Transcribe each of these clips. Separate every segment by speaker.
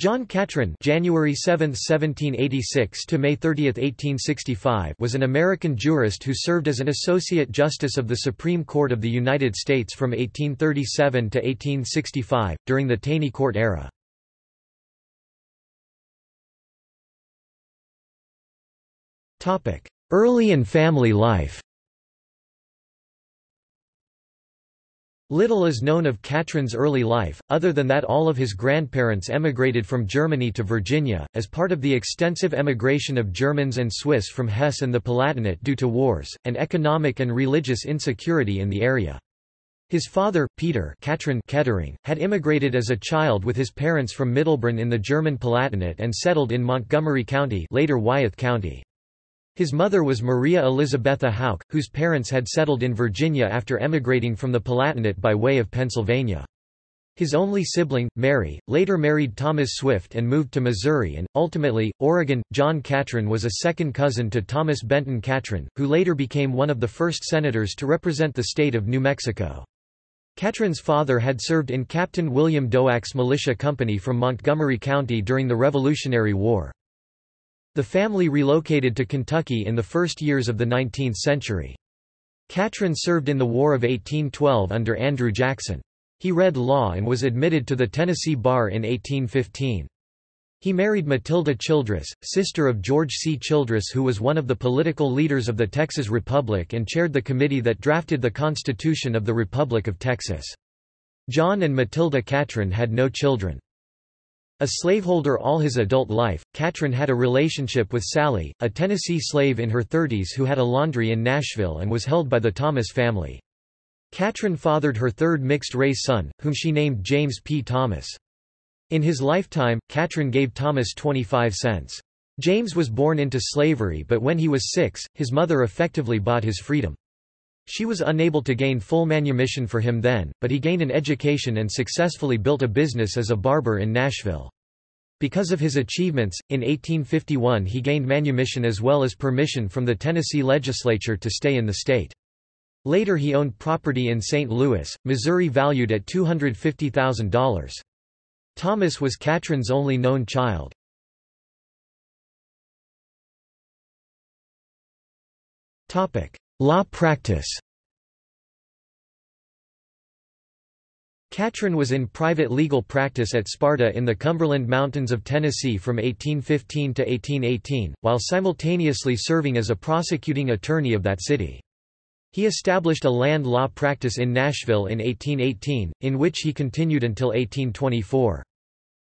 Speaker 1: John Catron January 7, 1786 to May 30, 1865 was an American jurist who served as an Associate Justice of the Supreme Court of the United States from 1837 to 1865, during the Taney Court era. Early and family life Little is known of Catron's early life, other than that all of his grandparents emigrated from Germany to Virginia, as part of the extensive emigration of Germans and Swiss from Hesse and the Palatinate due to wars, and economic and religious insecurity in the area. His father, Peter Catron Kettering, had immigrated as a child with his parents from Mittelbrunn in the German Palatinate and settled in Montgomery County later Wythe County. His mother was Maria Elizabetha Houck, whose parents had settled in Virginia after emigrating from the Palatinate by way of Pennsylvania. His only sibling, Mary, later married Thomas Swift and moved to Missouri and, ultimately, Oregon. John Catron was a second cousin to Thomas Benton Catron, who later became one of the first senators to represent the state of New Mexico. Catron's father had served in Captain William Doak's militia company from Montgomery County during the Revolutionary War. The family relocated to Kentucky in the first years of the 19th century. Catron served in the War of 1812 under Andrew Jackson. He read law and was admitted to the Tennessee bar in 1815. He married Matilda Childress, sister of George C. Childress who was one of the political leaders of the Texas Republic and chaired the committee that drafted the Constitution of the Republic of Texas. John and Matilda Catron had no children. A slaveholder all his adult life, Catron had a relationship with Sally, a Tennessee slave in her 30s who had a laundry in Nashville and was held by the Thomas family. Catron fathered her third mixed-race son, whom she named James P. Thomas. In his lifetime, Catron gave Thomas 25 cents. James was born into slavery but when he was six, his mother effectively bought his freedom. She was unable to gain full manumission for him then, but he gained an education and successfully built a business as a barber in Nashville. Because of his achievements, in 1851 he gained manumission as well as permission from the Tennessee legislature to stay in the state. Later he owned property in St. Louis, Missouri valued at $250,000. Thomas was Catron's only known child. Law practice Catron was in private legal practice at Sparta in the Cumberland Mountains of Tennessee from 1815 to 1818, while simultaneously serving as a prosecuting attorney of that city. He established a land law practice in Nashville in 1818, in which he continued until 1824.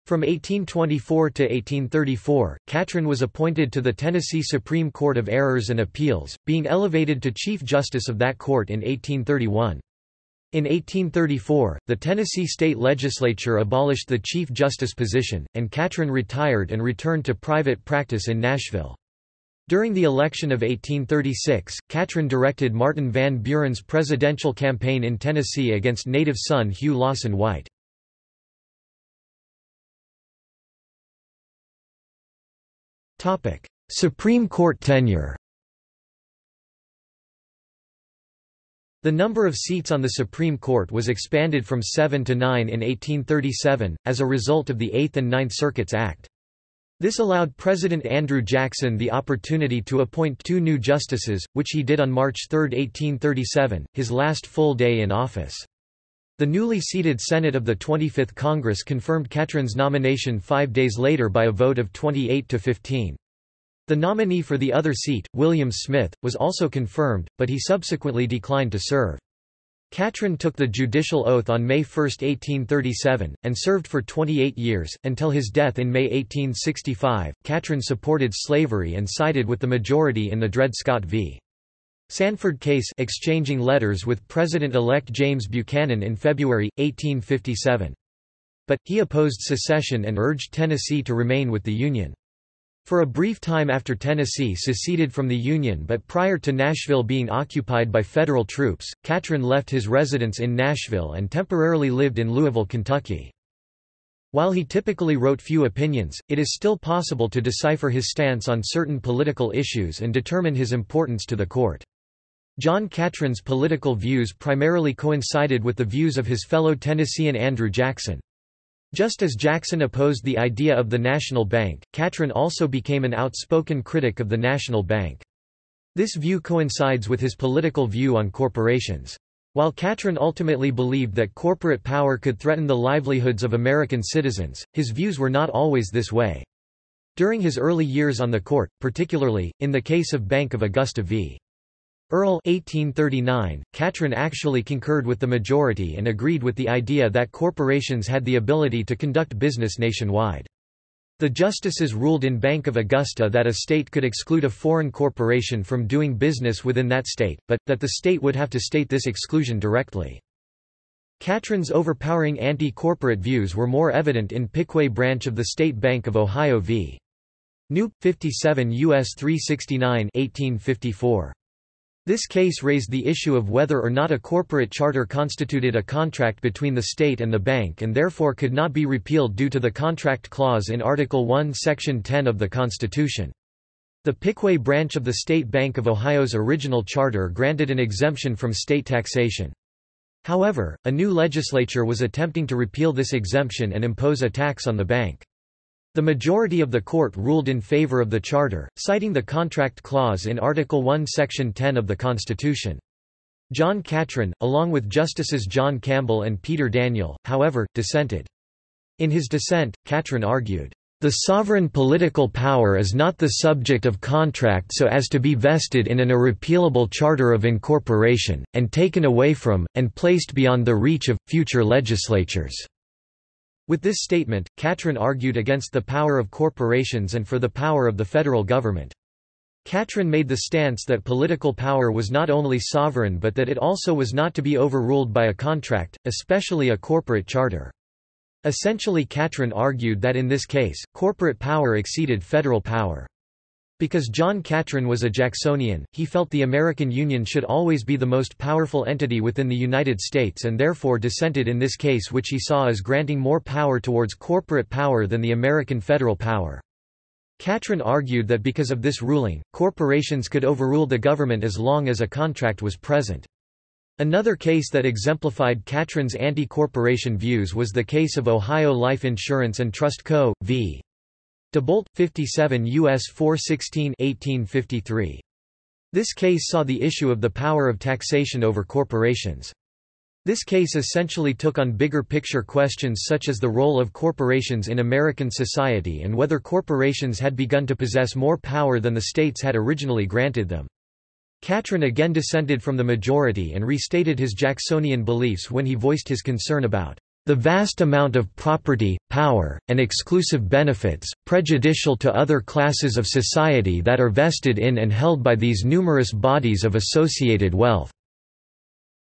Speaker 1: From 1824 to 1834, Catron was appointed to the Tennessee Supreme Court of Errors and Appeals, being elevated to Chief Justice of that court in 1831. In 1834, the Tennessee state legislature abolished the Chief Justice position, and Catron retired and returned to private practice in Nashville. During the election of 1836, Catron directed Martin Van Buren's presidential campaign in Tennessee against native son Hugh Lawson White. Supreme Court tenure The number of seats on the Supreme Court was expanded from seven to nine in 1837, as a result of the Eighth and Ninth Circuits Act. This allowed President Andrew Jackson the opportunity to appoint two new justices, which he did on March 3, 1837, his last full day in office. The newly seated Senate of the 25th Congress confirmed Catron's nomination five days later by a vote of 28 to 15. The nominee for the other seat, William Smith, was also confirmed, but he subsequently declined to serve. Catron took the judicial oath on May 1, 1837, and served for 28 years, until his death in May 1865. Catron supported slavery and sided with the majority in the Dred Scott v. Sandford case exchanging letters with President-elect James Buchanan in February, 1857. But, he opposed secession and urged Tennessee to remain with the Union. For a brief time after Tennessee seceded from the Union but prior to Nashville being occupied by federal troops, Catron left his residence in Nashville and temporarily lived in Louisville, Kentucky. While he typically wrote few opinions, it is still possible to decipher his stance on certain political issues and determine his importance to the court. John Catron's political views primarily coincided with the views of his fellow Tennessean Andrew Jackson. Just as Jackson opposed the idea of the national bank, Catron also became an outspoken critic of the national bank. This view coincides with his political view on corporations. While Catron ultimately believed that corporate power could threaten the livelihoods of American citizens, his views were not always this way. During his early years on the court, particularly, in the case of Bank of Augusta v. Earle 1839, Catron actually concurred with the majority and agreed with the idea that corporations had the ability to conduct business nationwide. The justices ruled in Bank of Augusta that a state could exclude a foreign corporation from doing business within that state, but, that the state would have to state this exclusion directly. Catron's overpowering anti-corporate views were more evident in Piqua branch of the State Bank of Ohio v. New. 57 U.S. 369 1854. This case raised the issue of whether or not a corporate charter constituted a contract between the state and the bank and therefore could not be repealed due to the contract clause in Article 1 Section 10 of the Constitution. The Piqua branch of the State Bank of Ohio's original charter granted an exemption from state taxation. However, a new legislature was attempting to repeal this exemption and impose a tax on the bank. The majority of the court ruled in favor of the charter, citing the contract clause in Article 1 Section 10 of the Constitution. John Catron, along with Justices John Campbell and Peter Daniel, however, dissented. In his dissent, Catron argued, "...the sovereign political power is not the subject of contract so as to be vested in an irrepealable charter of incorporation, and taken away from, and placed beyond the reach of, future legislatures." With this statement, Catron argued against the power of corporations and for the power of the federal government. Catron made the stance that political power was not only sovereign but that it also was not to be overruled by a contract, especially a corporate charter. Essentially Catron argued that in this case, corporate power exceeded federal power. Because John Catron was a Jacksonian, he felt the American Union should always be the most powerful entity within the United States and therefore dissented in this case which he saw as granting more power towards corporate power than the American federal power. Catron argued that because of this ruling, corporations could overrule the government as long as a contract was present. Another case that exemplified Catron's anti-corporation views was the case of Ohio Life Insurance and Trust Co. v. DeBolt, 57 U.S. 416 1853. This case saw the issue of the power of taxation over corporations. This case essentially took on bigger picture questions such as the role of corporations in American society and whether corporations had begun to possess more power than the states had originally granted them. Catron again dissented from the majority and restated his Jacksonian beliefs when he voiced his concern about the vast amount of property, power, and exclusive benefits, prejudicial to other classes of society that are vested in and held by these numerous bodies of associated wealth."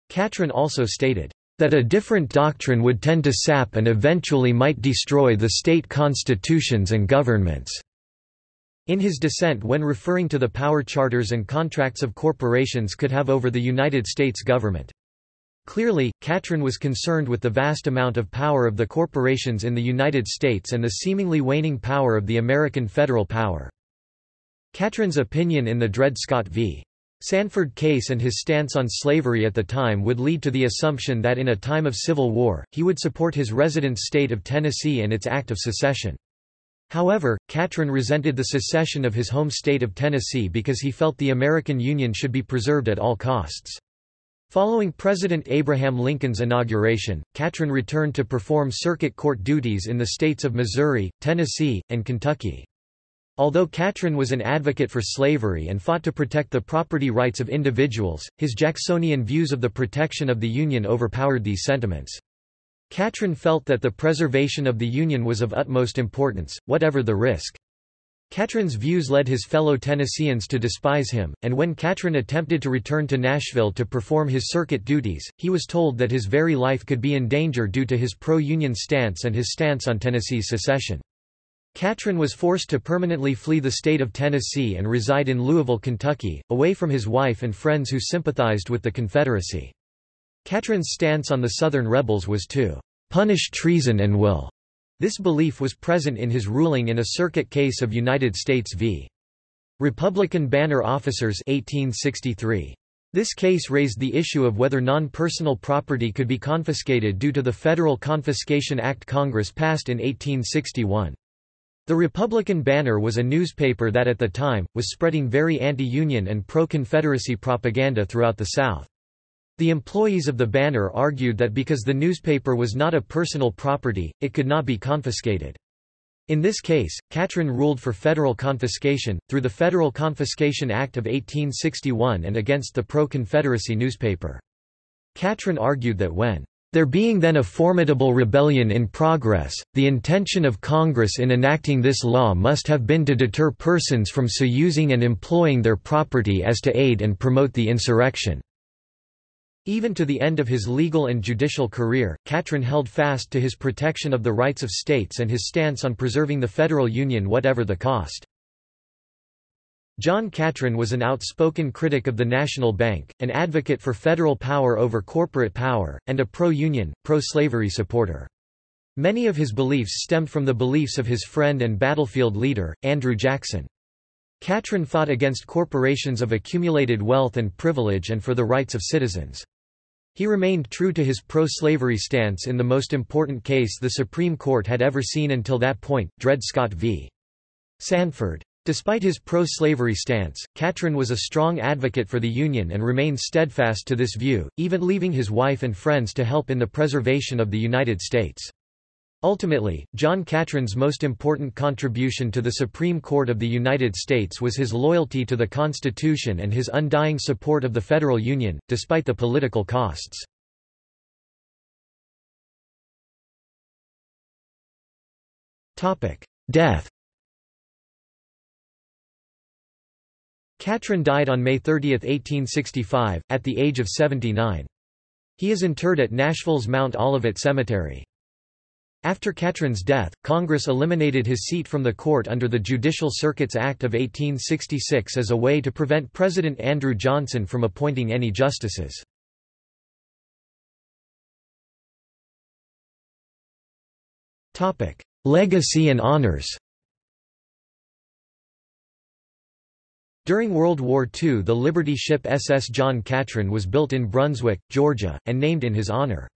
Speaker 1: Catron also stated, "...that a different doctrine would tend to sap and eventually might destroy the state constitutions and governments." In his dissent when referring to the power charters and contracts of corporations could have over the United States government. Clearly, Catron was concerned with the vast amount of power of the corporations in the United States and the seemingly waning power of the American federal power. Catron's opinion in the Dred Scott v. Sandford case and his stance on slavery at the time would lead to the assumption that in a time of civil war, he would support his resident state of Tennessee and its act of secession. However, Catron resented the secession of his home state of Tennessee because he felt the American Union should be preserved at all costs. Following President Abraham Lincoln's inauguration, Catron returned to perform circuit court duties in the states of Missouri, Tennessee, and Kentucky. Although Catron was an advocate for slavery and fought to protect the property rights of individuals, his Jacksonian views of the protection of the Union overpowered these sentiments. Catron felt that the preservation of the Union was of utmost importance, whatever the risk. Catron's views led his fellow Tennesseans to despise him, and when Catron attempted to return to Nashville to perform his circuit duties, he was told that his very life could be in danger due to his pro-Union stance and his stance on Tennessee's secession. Catron was forced to permanently flee the state of Tennessee and reside in Louisville, Kentucky, away from his wife and friends who sympathized with the Confederacy. Catron's stance on the Southern rebels was to punish treason and will this belief was present in his ruling in a circuit case of United States v. Republican Banner Officers 1863. This case raised the issue of whether non-personal property could be confiscated due to the Federal Confiscation Act Congress passed in 1861. The Republican Banner was a newspaper that at the time, was spreading very anti-Union and pro-Confederacy propaganda throughout the South. The employees of the Banner argued that because the newspaper was not a personal property, it could not be confiscated. In this case, Catron ruled for federal confiscation, through the Federal Confiscation Act of 1861 and against the pro-Confederacy newspaper. Catron argued that when there being then a formidable rebellion in progress, the intention of Congress in enacting this law must have been to deter persons from so using and employing their property as to aid and promote the insurrection. Even to the end of his legal and judicial career, Catron held fast to his protection of the rights of states and his stance on preserving the federal union whatever the cost. John Catron was an outspoken critic of the National Bank, an advocate for federal power over corporate power, and a pro-union, pro-slavery supporter. Many of his beliefs stemmed from the beliefs of his friend and battlefield leader, Andrew Jackson. Catron fought against corporations of accumulated wealth and privilege and for the rights of citizens. He remained true to his pro-slavery stance in the most important case the Supreme Court had ever seen until that point, Dred Scott v. Sandford. Despite his pro-slavery stance, Catron was a strong advocate for the Union and remained steadfast to this view, even leaving his wife and friends to help in the preservation of the United States. Ultimately, John Catron's most important contribution to the Supreme Court of the United States was his loyalty to the Constitution and his undying support of the federal union, despite the political costs. Death Catron died on May 30, 1865, at the age of 79. He is interred at Nashville's Mount Olivet Cemetery. After Catron's death, Congress eliminated his seat from the court under the Judicial Circuits Act of 1866 as a way to prevent President Andrew Johnson from appointing any justices. Legacy and honors During World War II the Liberty ship SS John Catron was built in Brunswick, Georgia, and named in his honor.